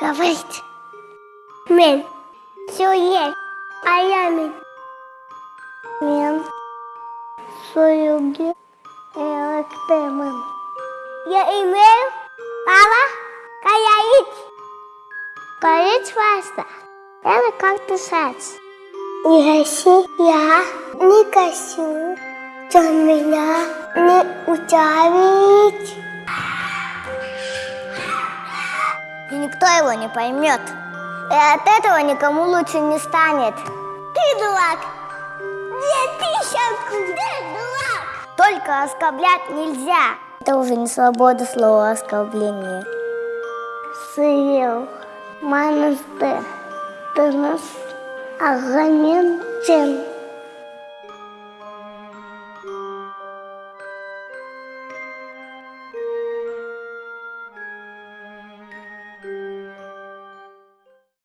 говорить. Мен. Все есть. А я мен. Мен. Союги. Электемен. Я имею право каять. Каять вас. Это как дышать. Не гаси, я не гасю. Что меня не утявить. Никто его не поймет. И от этого никому лучше не станет. Ты дурак! Где ты сейчас? Где дурак? Только оскорблять нельзя. Это уже не свобода слова оскорбления. Съел монастырь. Ты нас агонен тем.